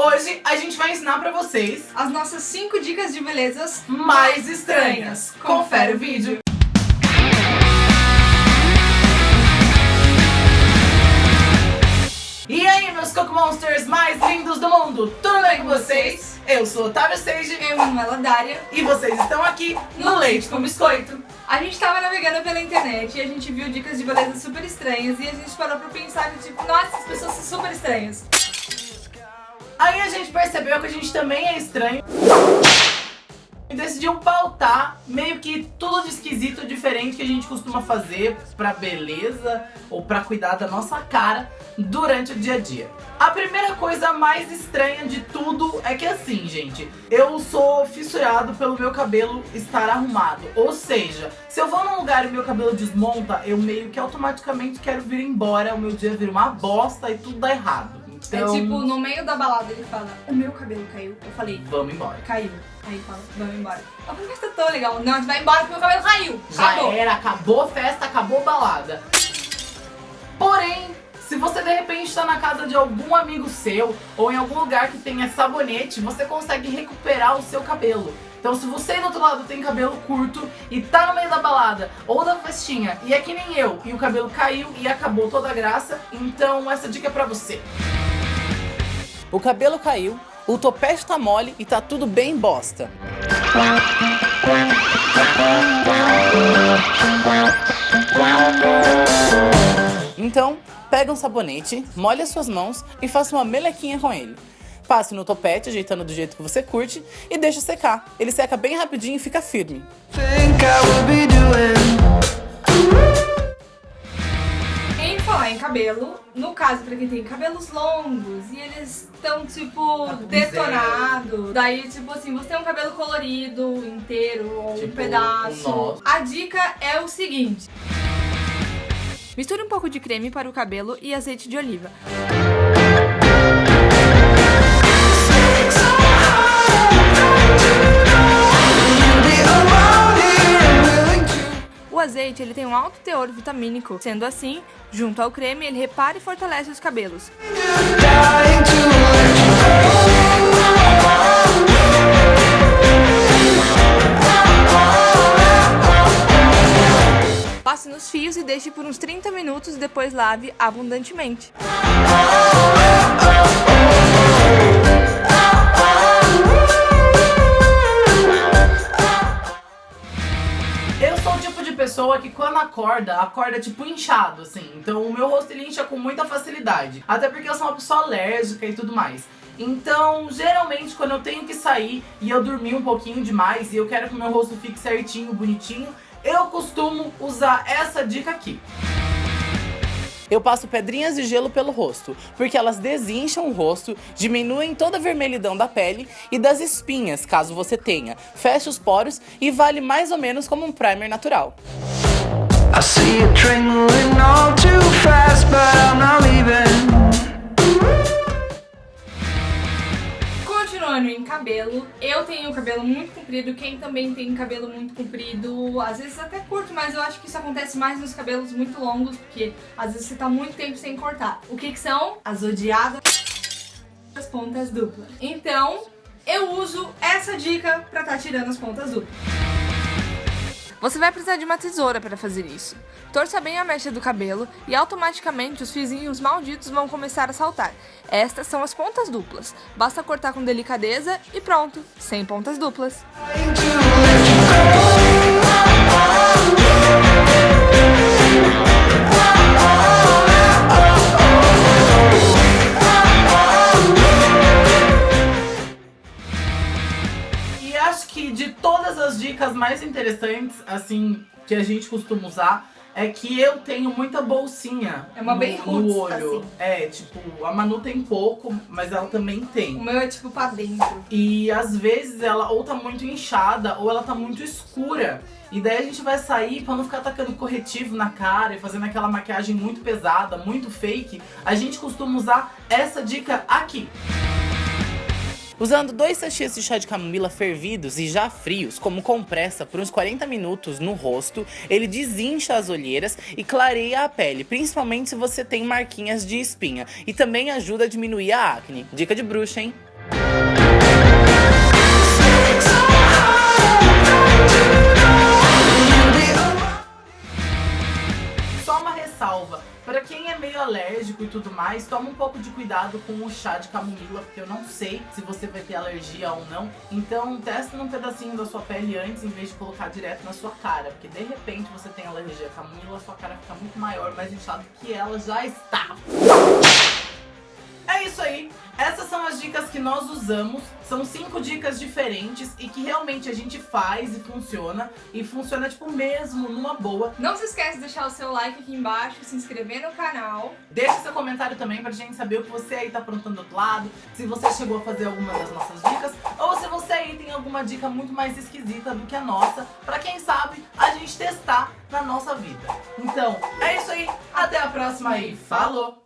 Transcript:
Hoje a gente vai ensinar pra vocês as nossas 5 dicas de belezas mais estranhas. Confere o vídeo. E aí, meus Coco Monsters mais lindos do mundo, tudo bem com vocês? Eu sou Otávio Seiji Eu, Manuela Dária, e vocês estão aqui no Leite com Biscoito. A gente tava navegando pela internet e a gente viu dicas de beleza super estranhas e a gente parou pra pensar que tipo, nossa, as pessoas são super estranhas. Aí a gente percebeu que a gente também é estranho e decidiu pautar meio que tudo de esquisito, diferente que a gente costuma fazer pra beleza ou pra cuidar da nossa cara durante o dia a dia. A primeira coisa mais estranha de tudo é que assim, gente, eu sou fissurado pelo meu cabelo estar arrumado. Ou seja, se eu vou num lugar e meu cabelo desmonta, eu meio que automaticamente quero vir embora, o meu dia vira uma bosta e tudo dá errado. Então, É tipo, no meio da balada ele fala, o meu cabelo caiu. Eu falei, vamos embora. caiu. Aí fala, vamos embora. Eu falei, mas tá tão legal. Não, a gente vai embora porque meu cabelo caiu. Já Acabou. era, acabou a festa, acabou a balada. Porém, se você de repente está na casa de algum amigo seu ou em algum lugar que tenha sabonete, você consegue recuperar o seu cabelo. Então se você do outro lado tem cabelo curto e tá no meio da balada ou da festinha e é que nem eu e o cabelo caiu e acabou toda a graça, então essa dica é pra você. O cabelo caiu, o topete tá mole e tá tudo bem bosta. Então, pega um sabonete, molhe as suas mãos e faça uma melequinha com ele. Passe no topete, ajeitando do jeito que você curte, e deixa secar. Ele seca bem rapidinho e fica firme. think cabelo, no caso pra quem tem cabelos longos e eles estão tipo Tá detonados, daí tipo assim, você tem um cabelo colorido inteiro ou um Tipo, pedaço. um nó. A dica é o seguinte: misture um pouco de creme para o cabelo e azeite de oliva. Ele tem um alto teor vitamínico, sendo assim, junto ao creme ele repara e fortalece os cabelos. Passe nos fios e deixe por uns 30 minutos e depois lave abundantemente. Pessoa que quando acorda, acorda tipo inchado, assim. Então o meu rosto ele incha com muita facilidade. Até porque eu sou uma pessoa alérgica e tudo mais. Então, geralmente, quando eu tenho que sair e eu dormi um pouquinho demais e eu quero que o meu rosto fique certinho, bonitinho, eu costumo usar essa dica aqui. Eu passo pedrinhas de gelo pelo rosto, porque elas desincham o rosto, diminuem toda a vermelhidão da pele e das espinhas, caso você tenha. Fecha os poros e vale mais ou menos como um primer natural. I see all too fast, but I'm not leaving. Continuando em cabelo, eu tenho cabelo muito comprido, quem também tem cabelo muito comprido, às vezes até curto, mas eu acho que isso acontece mais nos cabelos muito longos, porque às vezes você tá muito tempo sem cortar. O que que são? As odiadas as pontas duplas. Então, eu uso essa dica pra tá tirando as pontas duplas. Você vai precisar de uma tesoura para fazer isso. Torça bem a mecha do cabelo e automaticamente os fiozinhos malditos vão começar a saltar. Estas são as pontas duplas. Basta cortar com delicadeza e pronto, sem pontas duplas. Que de todas as dicas mais interessantes, assim, que a gente costuma usar, é que eu tenho muita bolsinha É uma no, bem no roots, olho. assim. É, tipo, a Manu tem pouco, mas ela também tem. O meu é tipo pra dentro. E às vezes ela ou tá muito inchada ou ela tá muito escura. E daí a gente vai sair pra não ficar atacando corretivo na cara e fazendo aquela maquiagem muito pesada, muito fake. A gente costuma usar essa dica aqui. Usando dois sachês de chá de camomila fervidos e já frios, como compressa, por uns 40 minutos no rosto, ele desincha as olheiras e clareia a pele, principalmente se você tem marquinhas de espinha. E também ajuda a diminuir a acne. Dica de bruxa, hein? Tudo mais, toma um pouco de cuidado com o chá de camomila, porque eu não sei se você vai ter alergia ou não. Então testa num pedacinho da sua pele antes, em vez de colocar direto na sua cara, porque de repente você tem alergia à camomila, sua cara fica muito maior, mais inchada que ela já está. É isso aí, essas são as dicas que nós usamos, são cinco dicas diferentes e que realmente a gente faz e funciona, e funciona tipo mesmo, numa boa. Não se esquece de deixar o seu like aqui embaixo, se inscrever no canal. Deixe seu comentário também pra gente saber o que você aí tá aprontando do outro lado, se você chegou a fazer alguma das nossas dicas, ou se você aí tem alguma dica muito mais esquisita do que a nossa, pra quem sabe a gente testar na nossa vida. Então, é isso aí, até a próxima e falou!